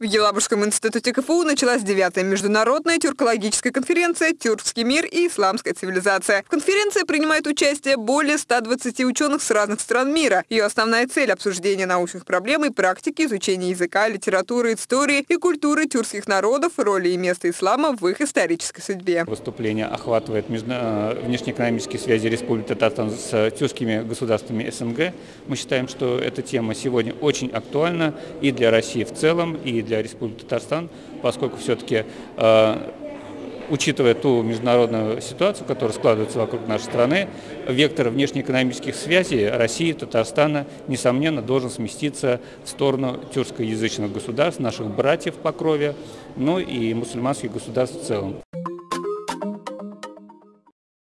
В Елабужском институте КФУ началась девятая международная тюркологическая конференция «Тюркский мир и исламская цивилизация». В конференции принимает участие более 120 ученых с разных стран мира. Ее основная цель – обсуждение научных проблем и практики изучения языка, литературы, истории и культуры тюркских народов, роли и места ислама в их исторической судьбе. Выступление охватывает э, внешнеэкономические связи Республики Татарстан с тюркскими государствами СНГ. Мы считаем, что эта тема сегодня очень актуальна и для России в целом, и для для Республики Татарстан, поскольку все-таки э, учитывая ту международную ситуацию, которая складывается вокруг нашей страны, вектор внешнеэкономических связей России Татарстана, несомненно, должен сместиться в сторону тюркскоязычных государств, наших братьев по крови, ну и мусульманских государств в целом.